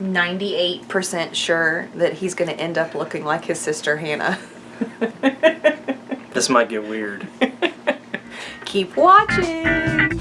98% sure that he's going to end up looking like his sister Hannah. This might get weird. Keep watching.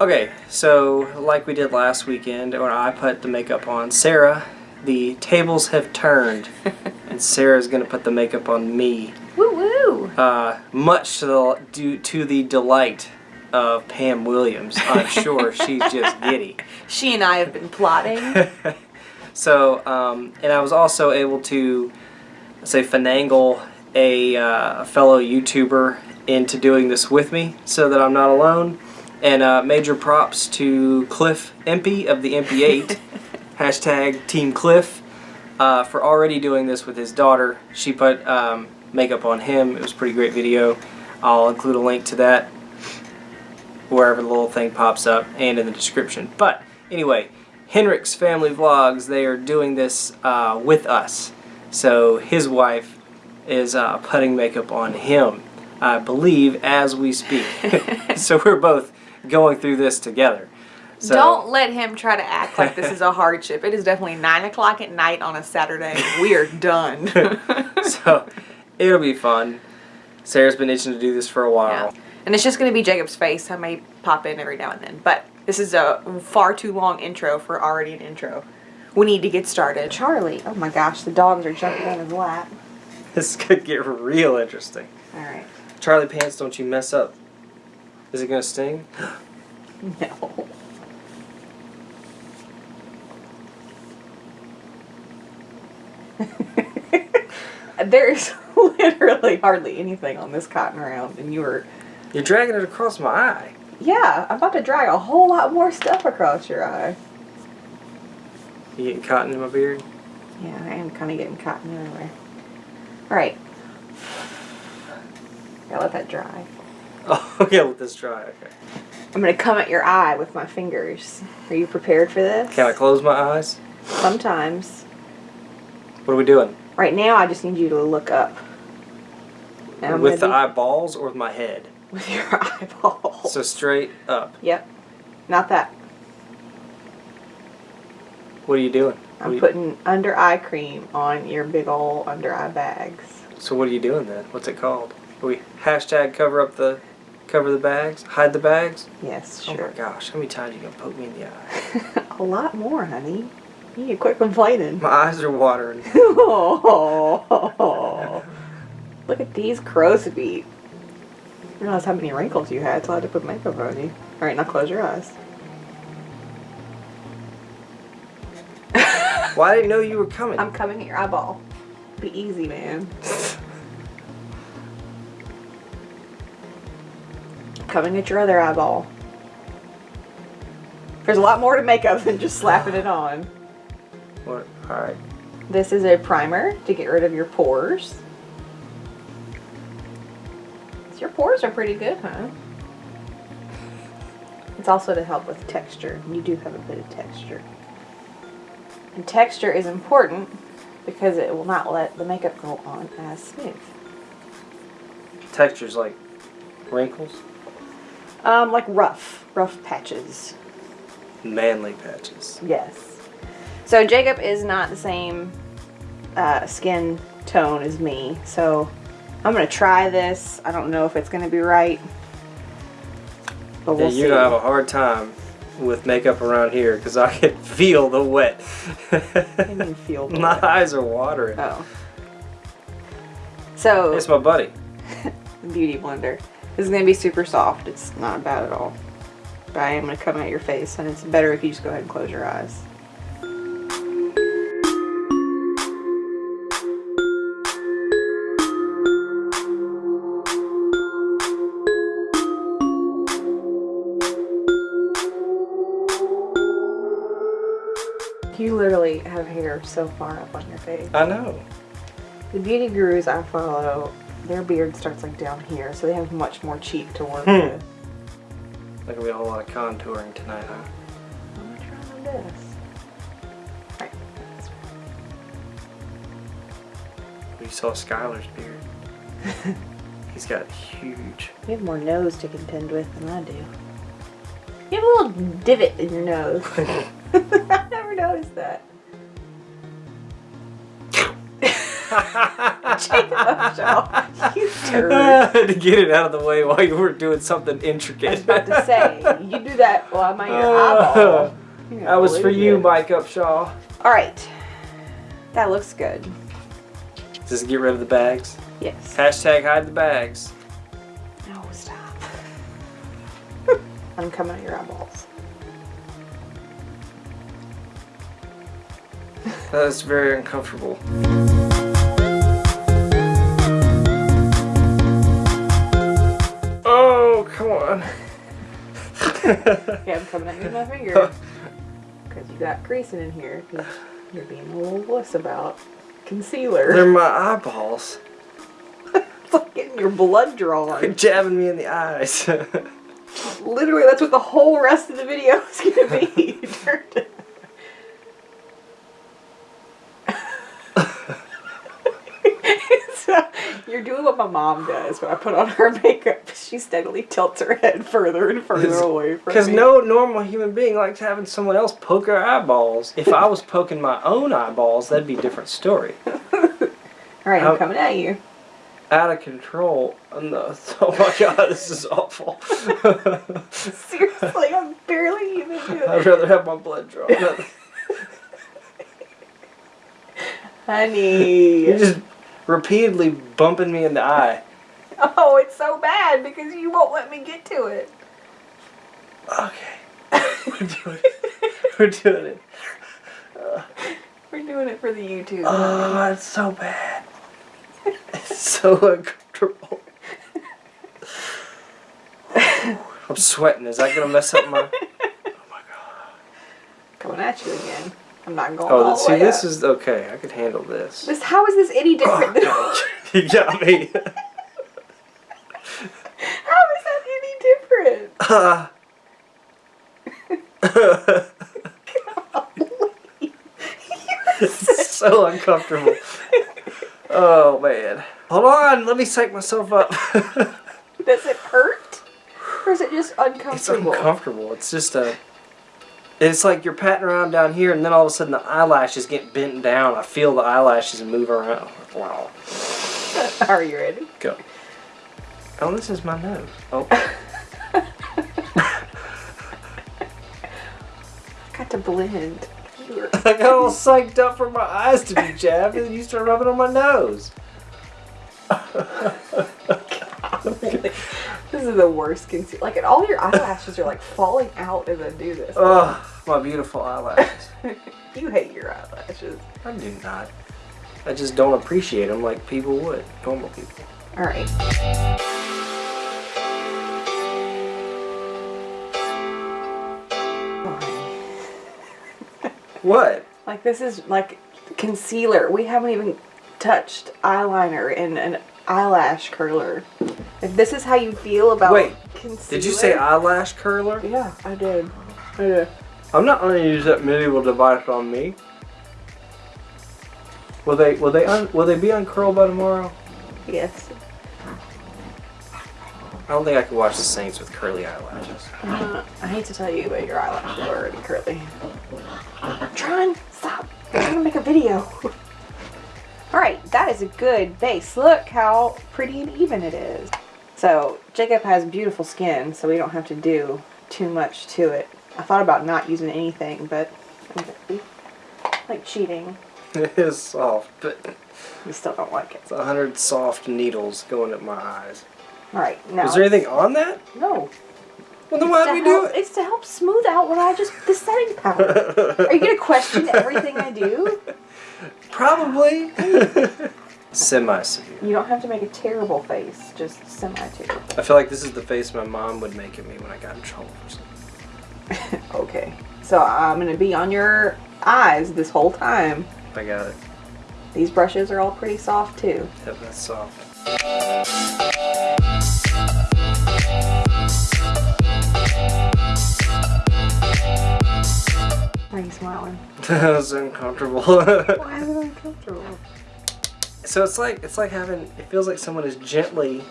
Okay, so like we did last weekend when I put the makeup on Sarah, the tables have turned and Sarah's gonna put the makeup on me. Woo woo. Uh, much to the, due to the delight of Pam Williams. I'm sure she's just giddy. She and I have been plotting. So, um, and I was also able to, say, finagle a uh, fellow YouTuber into doing this with me so that I'm not alone. And uh, major props to Cliff Impey of the MP8, hashtag Team Cliff, uh, for already doing this with his daughter. She put um, makeup on him. It was a pretty great video. I'll include a link to that wherever the little thing pops up and in the description. But anyway, Henrik's Family Vlogs, they are doing this uh, with us. So his wife is uh, putting makeup on him, I believe, as we speak. so we're both going through this together. So, Don't let him try to act like this is a hardship. It is definitely 9 o'clock at night on a Saturday. We are done. so it'll be fun. Sarah's been itching to do this for a while. Yeah. And it's just going to be Jacob's face. I may pop in every now and then. But this is a far too long intro for already an intro. We need to get started. Charlie. Oh my gosh, the dogs are jumping on his lap. This could get real interesting. All right. Charlie Pants, don't you mess up. Is it gonna sting? No. There's literally hardly anything on this cotton round, and you were. You're dragging it across my eye. Yeah, I'm about to drag a whole lot more stuff across your eye. You getting cotton in my beard? Yeah, I am kind of getting cotton everywhere. All right. Gotta let that dry. Oh, okay, let this dry. Okay. I'm gonna come at your eye with my fingers. Are you prepared for this? Can I close my eyes? Sometimes. What are we doing? Right now, I just need you to look up. And with the eyeballs or with my head? With your eyeballs. So straight up. Yep. Not that. What are you doing? I'm you- putting under eye cream on your big ol' under eye bags. so what are you doing then? What's it called? Are we hashtag cover up the cover the bags? Hide the bags? Yes, Oh sure. my gosh, how many times are you gonna poke me in the eye? A lot more, honey. You need to quit complaining. My eyes are watering. oh, look at these crow's feet. I realized how many wrinkles you had, so I had to put makeup on you. All right, now close your eyes. Well, I didn't know you were coming. I'm coming at your eyeball. Be easy, man. coming at your other eyeball. There's a lot more to makeup than just slapping it on. What? All right. This is a primer to get rid of your pores. Pores are pretty good, huh? It's also to help with texture. You do have a bit of texture. And texture is important because it will not let the makeup go on as smooth. Textures like wrinkles, Um, like rough, rough patches. manly patches. Yes. So Jacob is not the same uh, skin tone as me, so I'm gonna try this. I don't know if it's gonna be right, but we'll you're gonna have a hard time with makeup around here because I can feel the wet. You feel the my wet? eyes are watering. Oh. So It's my buddy. beauty blender. This is gonna be super soft. It's not bad at all. But I am gonna come at your face, and it's better if you just go ahead and close your eyes. Literally have hair so far up on your face. I know. The beauty gurus I follow, their beard starts like down here, so they have much more cheek to work Hmm. with. There's gonna be a lot of contouring tonight, huh? I'm gonna try my best. Right. You saw Skylar's beard. He's got huge. You have more nose to contend with than I do. You have a little divot in your nose. I never noticed that. Jacob Upshaw, you turd. to get it out of the way while you were doing something I was intricate. about to say, you do that while I'm on your uh, eyeball. You're That was for you, lose it. Mike Upshaw. All right, that looks good. Just get rid of the bags. Yes. Hashtag hide the bags. No, stop. I'm coming at your eyeballs. That's very uncomfortable. Oh, come on. Okay, I'm coming at you with my finger. Because you got creasing in here. 'cause you're being a little wuss about concealer. They're my eyeballs. Getting your blood drawn. Quit jabbing me in the eyes. Literally, that's what the whole rest of the video is gonna be. so, you're doing what my mom does when I put on her makeup. She steadily tilts her head further and further away from Because no normal human being likes having someone else poke her eyeballs. If I was poking my own eyeballs, that'd be a different story. All right, How- I'm coming at you. Out of control. Oh, no. oh my god, this is awful. Seriously, I'm barely even doing it. I'd rather have my blood drawn. Honey. You're just repeatedly bumping me in the eye. Oh, it's so bad because you won't let me get to it. Okay. We're doing it. We're doing it. We're doing it for the YouTube. Oh, it's so bad. It's so uncomfortable. I'm sweating. Is that gonna mess up my? Oh, my God. Coming at you again. I'm not going Oh, see, this up. is okay. I could handle this. This, how is this any different than you got me. How is that any different? Uh, it's so uncomfortable. Oh man. Hold on, let me psych myself up. Does it hurt? Or is it just uncomfortable? it's uncomfortable. It's just a. It's like you're patting around down here, and then all of a sudden the eyelashes get bent down. I feel the eyelashes move around. Wow. Are you ready? Go. Oh, this is my nose. Oh. I got to blend. I got all psyched up for my eyes to be jabbed, and then you start rubbing on my nose. This is the worst concealer. Like, and all your eyelashes are like falling out as I do this. Oh, my beautiful eyelashes. you hate your eyelashes. I do not. I just don't appreciate them like people would, normal people. All right. What? Like this is like concealer. We haven't even touched eyeliner and an eyelash curler. If this is how you feel about Wait, concealer. Did you say eyelash curler? Yeah, I did. I did. I'm not going to use that medieval device on me. Will they? Will they? Un, will they be uncurled by tomorrow? Yes. I don't think I could watch the Saints with curly eyelashes. Uh, I hate to tell you, but your eyelashes are already curly. Tron, stop. I'm trying to make a video. Alright, that is a good base. Look how pretty and even it is. So, Jacob has beautiful skin, so we don't have to do too much to it. I thought about not using anything, but like cheating. It is soft, but We still don't like it. it's a hundred soft needles going at my eyes. Alright, now. Is there anything on that? No. Well, then It's why'd to we help- do it? It's to help smooth out what I just. the setting powder. Are you gonna question everything I do? Probably. Semi severe. You don't have to make a terrible face, just semi terrible. I feel like this is the face my mom would make at me when I got in trouble for something. Okay. So I'm gonna be on your eyes this whole time. I got it. These brushes are all pretty soft too. Yep, that's soft. Why are you smiling? that was uncomfortable. Why is it uncomfortable? So it's like it's like having it feels like someone is gently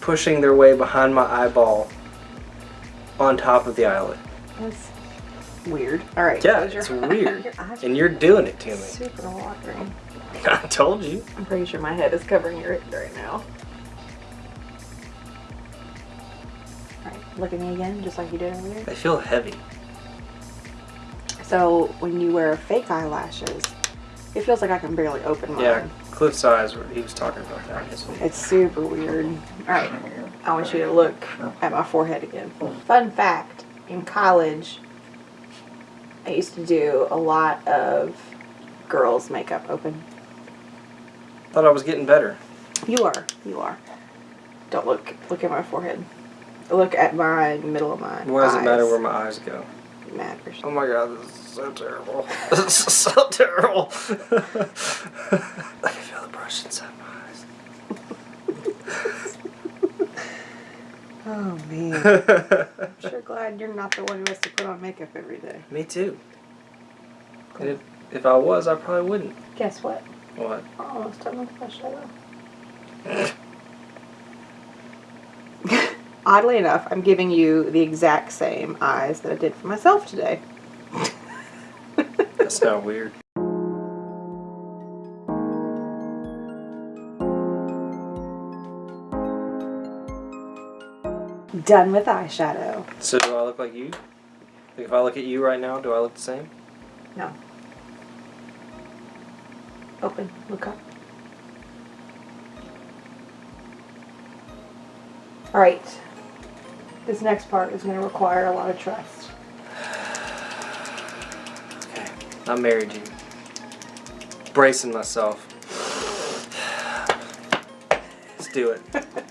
pushing their way behind my eyeball on top of the eyelid. That's weird. All right. Yeah, your- it's weird. your And you're doing it to me. super watering. I told you. I'm pretty sure my head is covering your head right now. Alright, look at me again, just like you did earlier. They feel heavy. So, when you wear fake eyelashes, it feels like I can barely open mine. Yeah, Cliff's eyes, were, he was talking about that. isn't he? It's super weird. Alright, I want you to look at my forehead again. Fun fact in college, I used to do a lot of girls' makeup open. Thought I was getting better. You are. You are. Don't look. Look at my forehead. Look at my middle of my. Why does it matter where my eyes go? It matters? Oh my god, this is so terrible. This is so terrible. I can feel the brush inside my Oh man. I'm sure glad you're not the one who has to put on makeup every day. Me too. And if, if I was, I probably wouldn't. Guess what? What? We're almost done with my shadow. Oddly enough, I'm giving you the exact same eyes that I did for myself today. That's not weird. Done with eyeshadow. So do I look like you? Like if I look at you right now, do I look the same? No. Open. Look up. All right. This next part is going to require a lot of trust. Okay. I married you. Bracing myself. Let's do it.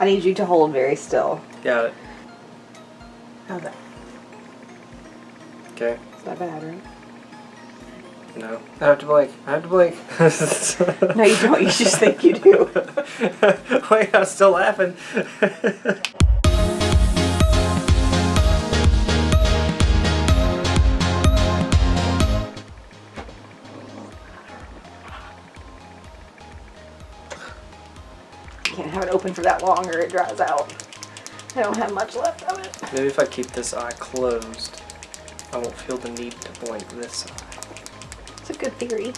I need you to hold very still. Got it. How's that? Okay. It's not bad, right? No. I have to blink. I have to blink. No, you don't. You just think you do. Wait, I'm still laughing. open for that long or it dries out. I don't have much left of it. Maybe if I keep this eye closed, I won't feel the need to blink this eye. It's a good theory.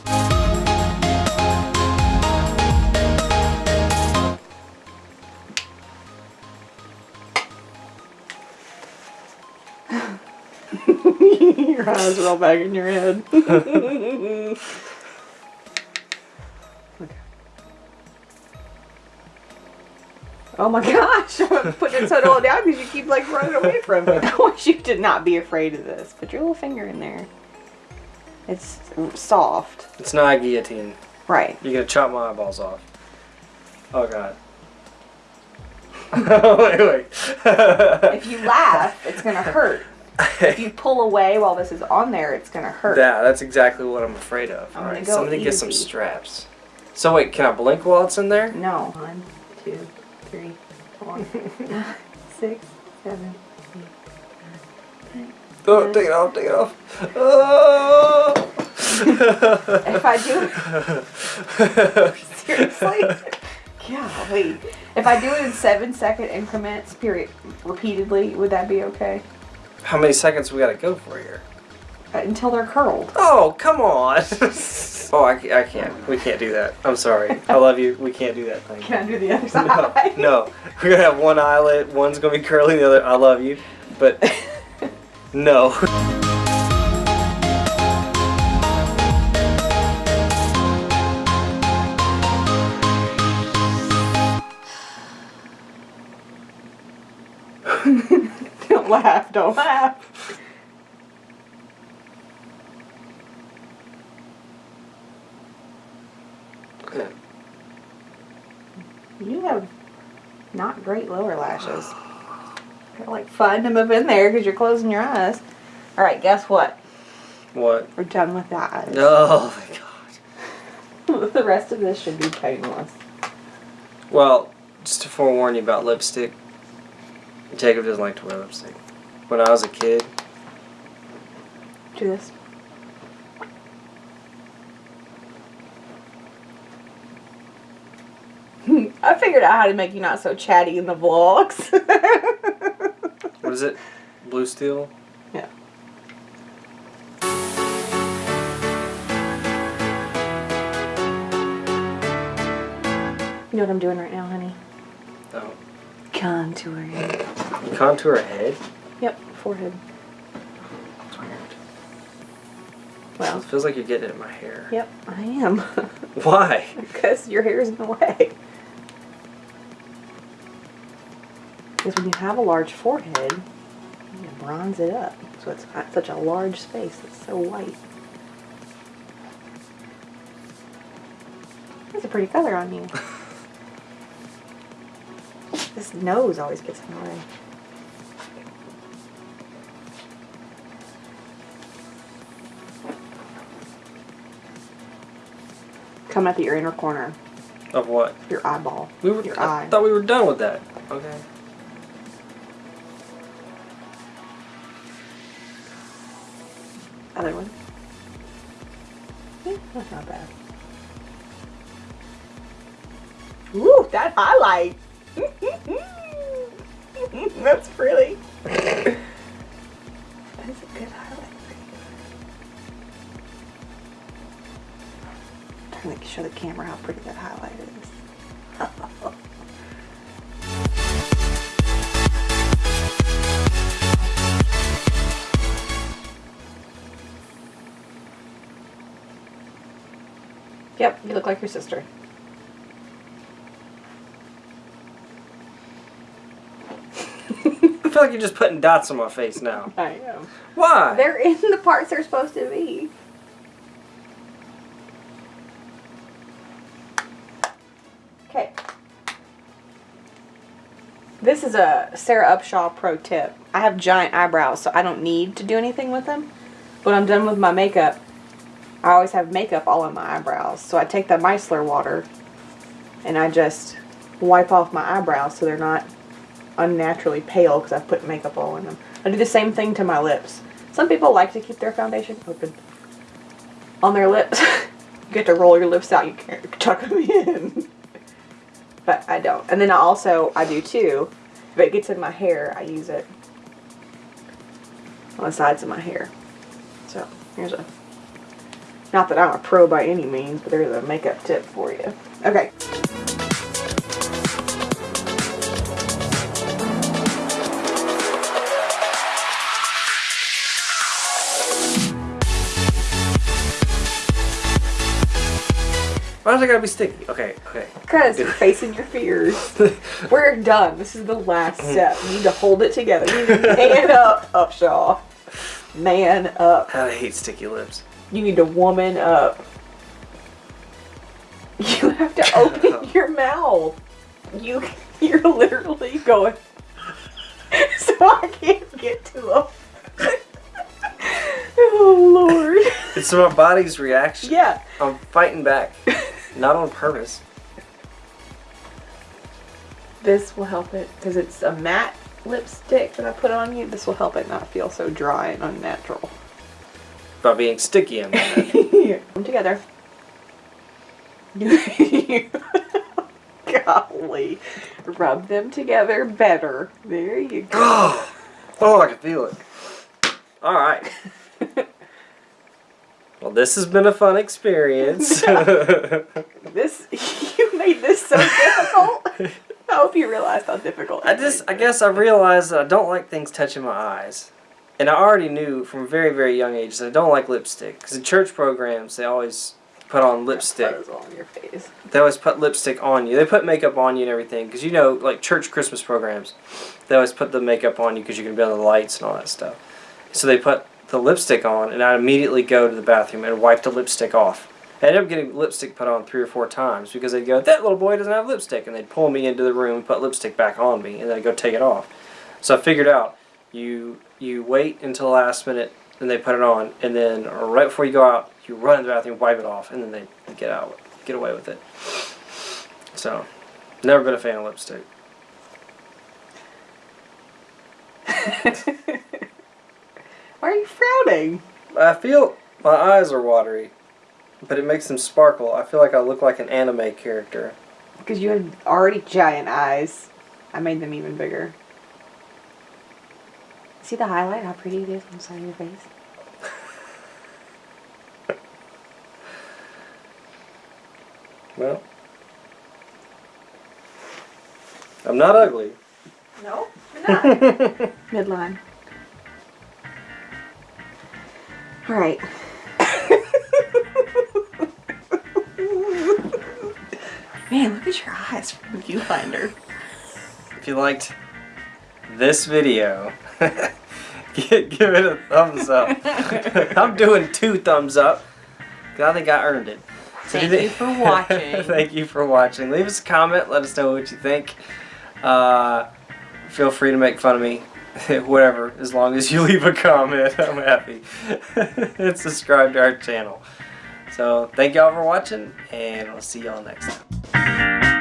your eyes roll back in your head. Oh my gosh, I'm putting it so low down because you keep like running away from it. I want you to not be afraid of this. Put your little finger in there. It's soft. It's not a guillotine. Right. You're gonna chop my eyeballs off. Oh god. wait, wait. If you laugh, it's gonna hurt. If you pull away while this is on there, it's gonna hurt. Yeah, that's exactly what I'm afraid of. I'm gonna Alright, go somebody get some straps. So wait, can I blink while it's in there? No. One, two, three, four, five, six, seven. Oh, take it off, take it off. Oh! If I do seriously, golly. If I do it in seven second increments, period, repeatedly, would that be okay? How many seconds we gotta go for here? Until they're curled. Oh, come on. oh, I, I can't. We can't do that. I'm sorry. I love you. We can't do that thing. Can I do the other No, side? no. We're gonna have one eyelid. One's gonna be curly. The other, I love you, but no. don't laugh. Don't laugh. You have not great lower lashes. Kind of like fun to move in there because you're closing your eyes. All right, guess what? What? We're done with the eyes. Oh my god. the rest of this should be painless. Well, just to forewarn you about lipstick, Jacob doesn't like to wear lipstick. When I was a kid, Do this. I figured out how to make you not so chatty in the vlogs. What is it? Blue steel? yeah. You know what I'm doing right now, honey? Oh. Contouring. You contour a head? Yep, forehead. It's weird. Well, It feels like you're getting it in my hair. yep, I am. Why? Because your hair is in the way. Because when you have a large forehead, you bronze it up. So it's got such a large space that's so white. That's a pretty color on you. this nose always gets in the way. Coming at the your inner corner, Of what? your eyeball, We were. your I eye. thought we were done with that. Okay. Other one. Yeah, that's not bad. Ooh, that highlight. that's pretty. That is a good highlight. I'm Trying to show the camera how pretty that highlight is. Yep, you look like your sister. I feel like you're just putting dots on my face now. I am. Why? They're in the parts they're supposed to be. Okay. This is a Sarah Upshaw pro tip. I have giant eyebrows, so I don't need to do anything with them. When I'm done with my makeup, I always have makeup all on my eyebrows. So I take the micellar water and I just wipe off my eyebrows so they're not unnaturally pale because I've put makeup all in them. I do the same thing to my lips. Some people like to keep their foundation open on their lips. you get to roll your lips out, you can't tuck them in. but I don't. And then I also, I do too, if it gets in my hair, I use it on the sides of my hair. So here's a, not that I'm a pro by any means, but there's a makeup tip for you. Okay. Why does it gotta be sticky? Okay, okay. Because you're facing your fears. We're done. This is the last mm. step. You need to hold it together. You need to man up, oh, Upshaw. Man up. I hate sticky lips. You need to woman up. You have to open your mouth. You, you're literally going. So I can't get to them. oh Lord. It's my body's reaction. Yeah. I'm fighting back. Not on purpose. This will help it because it's a matte lipstick that I put on you. This will help it not feel so dry and unnatural. By being sticky in my head. Here, Come together. Golly. Rub them together better. There you go. Oh, oh, I can feel it. All right. Well, this has been a fun experience. This you made this so difficult. I hope you realized how difficult. I just, I guess I realized that I don't like things touching my eyes. And I already knew from a very, very young age that I don't like lipstick. Because in church programs, they always put on lipstick. That was all on your face. They always put lipstick on you. They put makeup on you and everything. Because you know, like church Christmas programs, they always put the makeup on you because you can be on the lights and all that stuff. So they put the lipstick on, and I immediately go to the bathroom and wipe the lipstick off. I ended up getting lipstick put on three or four times because they'd go, that little boy doesn't have lipstick. And they'd pull me into the room and put lipstick back on me, and then I'd go take it off. So I figured out you you wait until the last minute, and they put it on, and then right before you go out, you run in the bathroom, wipe it off, and then they get out, get away with it. So, never been a fan of lipstick. Why are you frowning? I feel my eyes are watery, but it makes them sparkle. I feel like I look like an anime character. Because you had already giant eyes. I made them even bigger. See the highlight? How pretty it is on the side of your face? Well, I'm not ugly. No, you're not. Midline. All right. Man, look at your eyes from the viewfinder. If you liked this video, give, it a thumbs up. I'm doing two thumbs up. I think I earned it. So Thank do you for watching. Thank you for watching. Leave us a comment. Let us know what you think. Uh, feel free to make fun of me. Whatever, as long as you leave a comment, I'm happy. and subscribe to our channel. So, thank y'all for watching, and we'll see y'all next time.